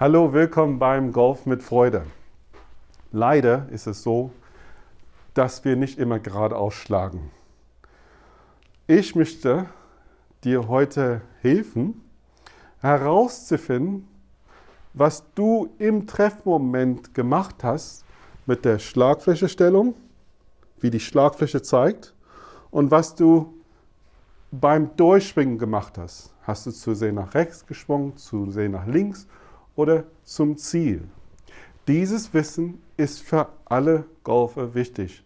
Hallo, willkommen beim Golf mit Freude. Leider ist es so, dass wir nicht immer geradeaus schlagen. Ich möchte dir heute helfen, herauszufinden, was du im Treffmoment gemacht hast mit der Schlagflächestellung, wie die Schlagfläche zeigt und was du beim Durchschwingen gemacht hast. Hast du zu sehr nach rechts geschwungen, zu sehr nach links oder zum Ziel? Dieses Wissen ist für alle Golfer wichtig.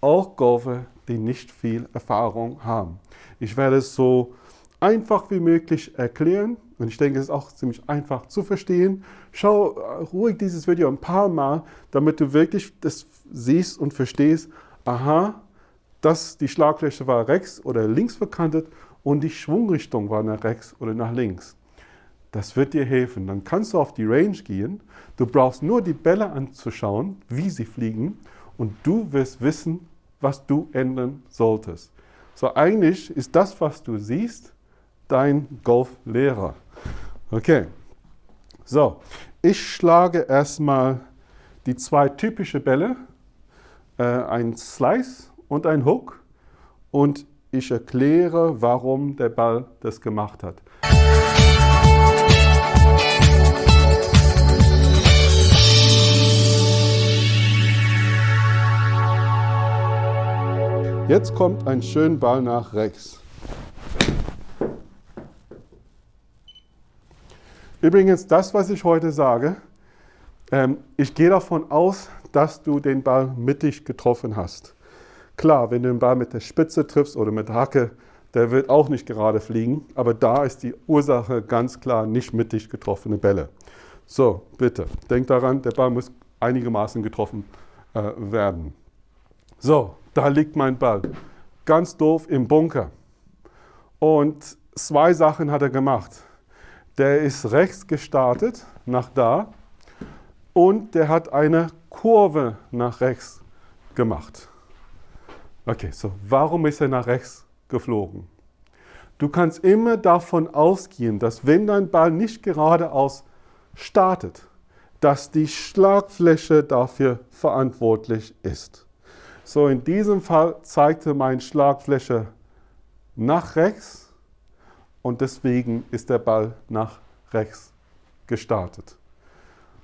Auch Golfer, die nicht viel Erfahrung haben. Ich werde es so einfach wie möglich erklären und ich denke, es ist auch ziemlich einfach zu verstehen. Schau ruhig dieses Video ein paar Mal, damit du wirklich das siehst und verstehst, aha, dass die Schlagfläche war rechts oder links verkantet und die Schwungrichtung war nach rechts oder nach links. Das wird dir helfen. Dann kannst du auf die Range gehen. Du brauchst nur die Bälle anzuschauen, wie sie fliegen und du wirst wissen, was du ändern solltest. So eigentlich ist das, was du siehst, dein Golflehrer. Okay, so, ich schlage erstmal die zwei typischen Bälle, äh, ein Slice und ein Hook und ich erkläre, warum der Ball das gemacht hat. Jetzt kommt ein schöner Ball nach rechts. Übrigens, das, was ich heute sage, ähm, ich gehe davon aus, dass du den Ball mittig getroffen hast. Klar, wenn du den Ball mit der Spitze triffst oder mit der Hacke, der wird auch nicht gerade fliegen, aber da ist die Ursache ganz klar nicht mittig getroffene Bälle. So, bitte, denk daran, der Ball muss einigermaßen getroffen äh, werden. So, da liegt mein Ball. Ganz doof im Bunker. Und zwei Sachen hat er gemacht. Der ist rechts gestartet, nach da, und der hat eine Kurve nach rechts gemacht. Okay, so warum ist er nach rechts geflogen? Du kannst immer davon ausgehen, dass wenn dein Ball nicht geradeaus startet, dass die Schlagfläche dafür verantwortlich ist. So, in diesem Fall zeigte meine Schlagfläche nach rechts und deswegen ist der Ball nach rechts gestartet.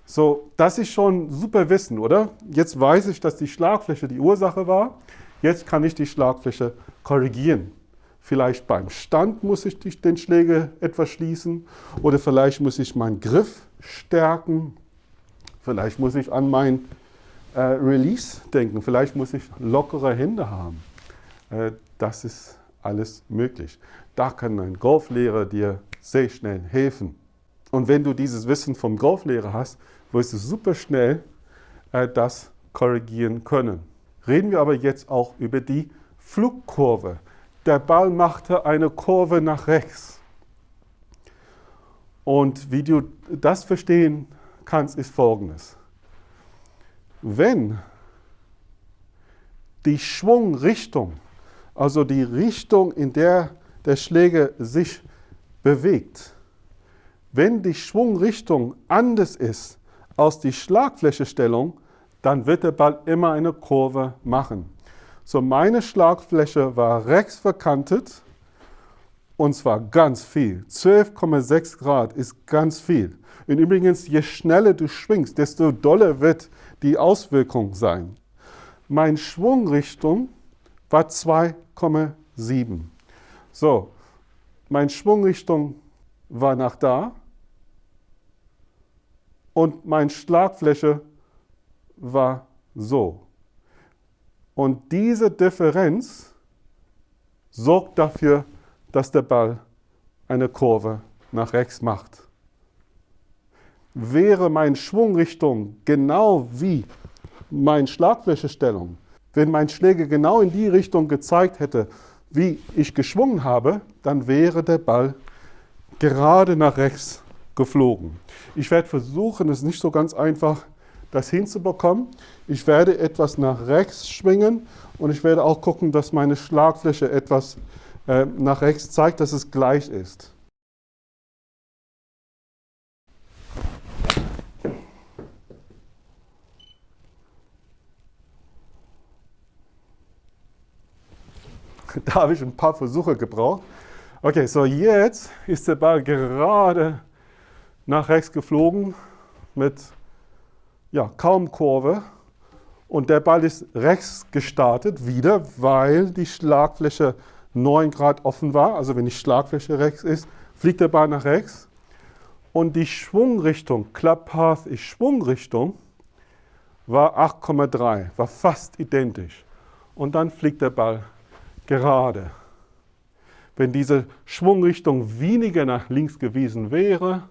So, das ist schon super Wissen, oder? Jetzt weiß ich, dass die Schlagfläche die Ursache war. Jetzt kann ich die Schlagfläche korrigieren. Vielleicht beim Stand muss ich den Schläger etwas schließen oder vielleicht muss ich meinen Griff stärken. Vielleicht muss ich an mein äh, Release denken. Vielleicht muss ich lockere Hände haben. Äh, das ist alles möglich. Da kann ein Golflehrer dir sehr schnell helfen. Und wenn du dieses Wissen vom Golflehrer hast, wirst du super schnell äh, das korrigieren können. Reden wir aber jetzt auch über die Flugkurve. Der Ball machte eine Kurve nach rechts. Und wie du das verstehen kannst, ist folgendes. Wenn die Schwungrichtung, also die Richtung, in der der Schläger sich bewegt, wenn die Schwungrichtung anders ist als die Schlagflächestellung, dann wird der Ball immer eine Kurve machen. So, meine Schlagfläche war rechts verkantet und zwar ganz viel. 12,6 Grad ist ganz viel. Und übrigens, je schneller du schwingst, desto doller wird die Auswirkung sein. Meine Schwungrichtung war 2,7. So, meine Schwungrichtung war nach da und meine Schlagfläche war so. Und diese Differenz sorgt dafür, dass der Ball eine Kurve nach rechts macht. Wäre meine Schwungrichtung genau wie meine Schlagflächestellung, wenn mein Schläger genau in die Richtung gezeigt hätte, wie ich geschwungen habe, dann wäre der Ball gerade nach rechts geflogen. Ich werde versuchen, es nicht so ganz einfach, das hinzubekommen. Ich werde etwas nach rechts schwingen und ich werde auch gucken, dass meine Schlagfläche etwas äh, nach rechts zeigt, dass es gleich ist. da habe ich ein paar Versuche gebraucht. Okay, so jetzt ist der Ball gerade nach rechts geflogen mit ja, kaum Kurve. Und der Ball ist rechts gestartet wieder, weil die Schlagfläche 9 Grad offen war. Also wenn die Schlagfläche rechts ist, fliegt der Ball nach rechts. Und die Schwungrichtung, Club Path ist Schwungrichtung, war 8,3, war fast identisch. Und dann fliegt der Ball gerade. Wenn diese Schwungrichtung weniger nach links gewesen wäre,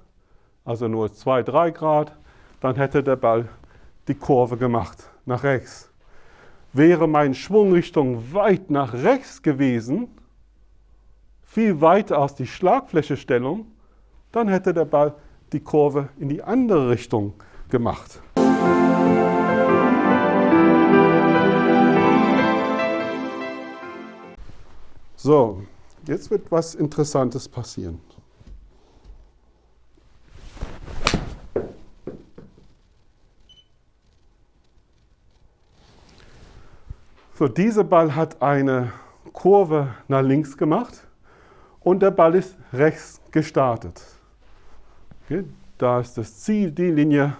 also nur 2, 3 Grad, dann hätte der Ball die Kurve gemacht, nach rechts. Wäre meine Schwungrichtung weit nach rechts gewesen, viel weiter aus die Schlagflächestellung, dann hätte der Ball die Kurve in die andere Richtung gemacht. So, jetzt wird was Interessantes passieren. So, dieser Ball hat eine Kurve nach links gemacht und der Ball ist rechts gestartet. Okay, da ist das Ziel, die Linie.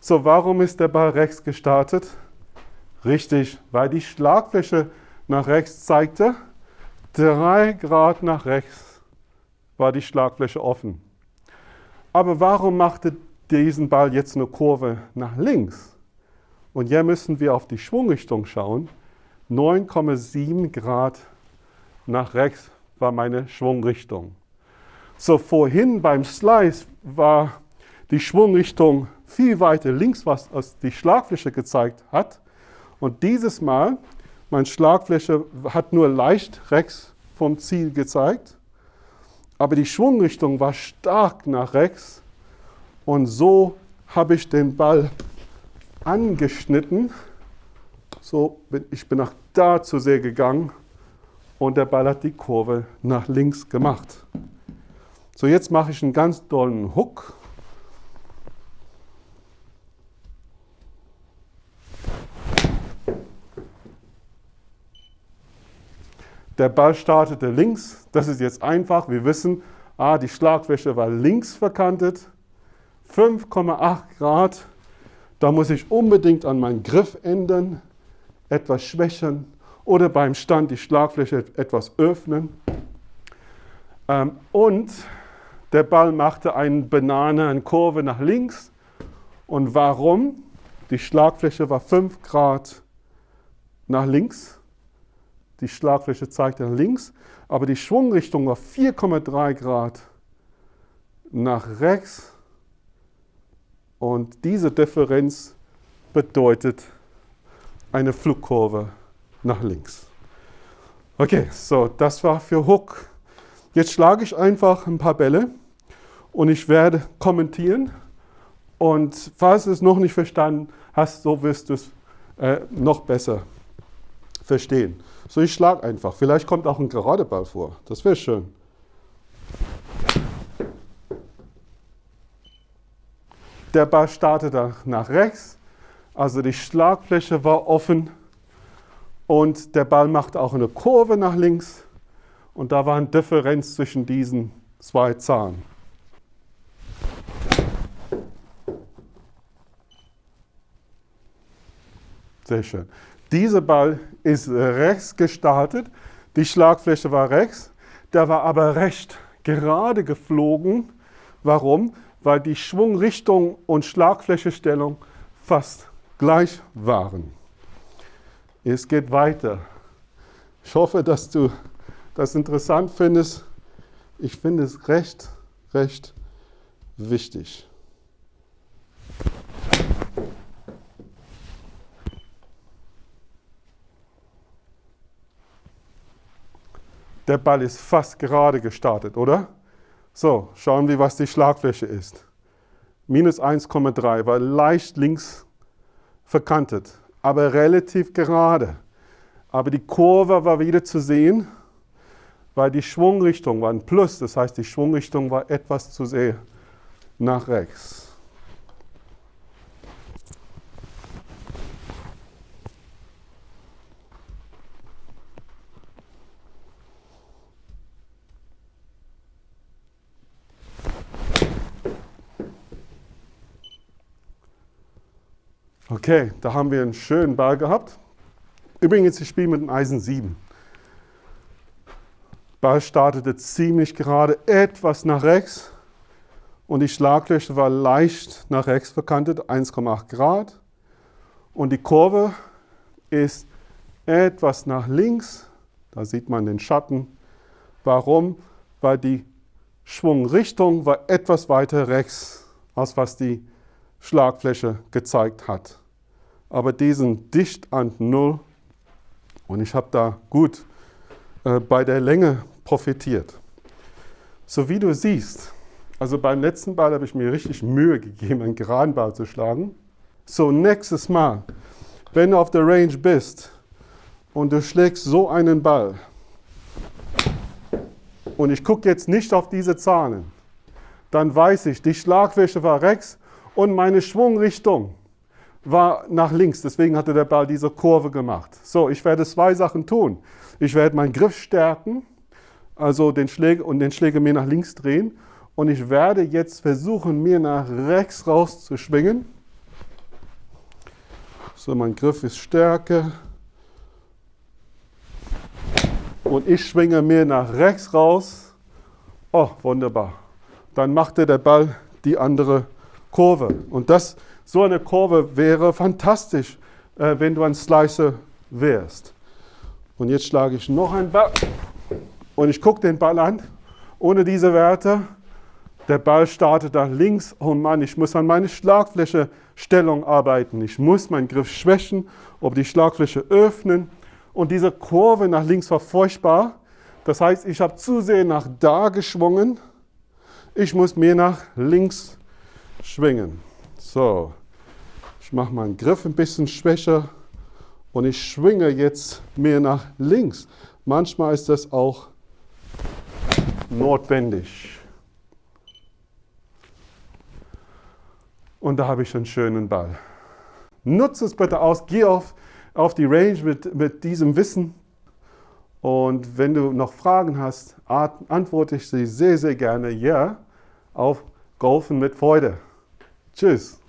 So, warum ist der Ball rechts gestartet? Richtig, weil die Schlagfläche nach rechts zeigte. Drei Grad nach rechts war die Schlagfläche offen. Aber warum machte diesen Ball jetzt eine Kurve nach links? Und hier müssen wir auf die Schwungrichtung schauen. 9,7 Grad nach rechts war meine Schwungrichtung. So vorhin beim Slice war die Schwungrichtung viel weiter links, was die Schlagfläche gezeigt hat. Und dieses Mal, meine Schlagfläche hat nur leicht rechts vom Ziel gezeigt, aber die Schwungrichtung war stark nach rechts. Und so habe ich den Ball angeschnitten so, ich bin nach da zu sehr gegangen und der Ball hat die Kurve nach links gemacht. So, jetzt mache ich einen ganz dollen Hook. Der Ball startete links. Das ist jetzt einfach. Wir wissen, ah, die Schlagfläche war links verkantet. 5,8 Grad. Da muss ich unbedingt an meinen Griff ändern etwas schwächen oder beim Stand die Schlagfläche etwas öffnen. Ähm, und der Ball machte eine Banane, eine Kurve nach links. Und warum? Die Schlagfläche war 5 Grad nach links. Die Schlagfläche zeigte nach links, aber die Schwungrichtung war 4,3 Grad nach rechts. Und diese Differenz bedeutet eine Flugkurve nach links. Okay, so, das war für Hook. Jetzt schlage ich einfach ein paar Bälle und ich werde kommentieren. Und falls du es noch nicht verstanden hast, so wirst du es äh, noch besser verstehen. So, ich schlage einfach. Vielleicht kommt auch ein gerader Ball vor. Das wäre schön. Der Ball startet nach rechts. Also die Schlagfläche war offen und der Ball machte auch eine Kurve nach links und da war eine Differenz zwischen diesen zwei Zahlen. Sehr schön. Dieser Ball ist rechts gestartet, die Schlagfläche war rechts, der war aber recht gerade geflogen. Warum? Weil die Schwungrichtung und Schlagflächestellung fast gleich waren. Es geht weiter. Ich hoffe, dass du das interessant findest. Ich finde es recht, recht wichtig. Der Ball ist fast gerade gestartet, oder? So, schauen wir, was die Schlagfläche ist. Minus 1,3, war leicht links verkantet, aber relativ gerade. Aber die Kurve war wieder zu sehen, weil die Schwungrichtung war ein Plus, das heißt, die Schwungrichtung war etwas zu sehr nach rechts. Okay, da haben wir einen schönen Ball gehabt. Übrigens, ich spiele mit dem Eisen 7. Ball startete ziemlich gerade, etwas nach rechts und die Schlaglöcher war leicht nach rechts verkantet, 1,8 Grad. Und die Kurve ist etwas nach links, da sieht man den Schatten. Warum? Weil die Schwungrichtung war etwas weiter rechts, als was die Schlagfläche gezeigt hat. Aber die sind dicht an Null und ich habe da gut äh, bei der Länge profitiert. So wie du siehst, also beim letzten Ball habe ich mir richtig Mühe gegeben, einen geraden Ball zu schlagen. So, nächstes Mal, wenn du auf der Range bist und du schlägst so einen Ball, und ich gucke jetzt nicht auf diese Zahlen, dann weiß ich, die Schlagfläche war rechts und meine Schwungrichtung war nach links. Deswegen hatte der Ball diese Kurve gemacht. So, ich werde zwei Sachen tun. Ich werde meinen Griff stärken also den Schläger und den Schläger mir nach links drehen. Und ich werde jetzt versuchen, mir nach rechts raus zu schwingen. So, mein Griff ist stärker. Und ich schwinge mir nach rechts raus. Oh, wunderbar. Dann machte der Ball die andere Kurve. Und das, so eine Kurve wäre fantastisch, äh, wenn du ein Slicer wärst. Und jetzt schlage ich noch einen Ball und ich gucke den Ball an, ohne diese Werte. Der Ball startet nach links. Oh Mann, ich muss an meine Schlagfläche-Stellung arbeiten. Ich muss meinen Griff schwächen, ob die Schlagfläche öffnen. Und diese Kurve nach links war furchtbar. Das heißt, ich habe zu sehr nach da geschwungen. Ich muss mehr nach links schwingen. So, ich mache meinen Griff ein bisschen schwächer und ich schwinge jetzt mehr nach links. Manchmal ist das auch notwendig. Und da habe ich einen schönen Ball. Nutze es bitte aus, geh auf, auf die Range mit, mit diesem Wissen. Und wenn du noch Fragen hast, antworte ich sie sehr, sehr gerne ja auf Golfen mit Freude. Tschüss.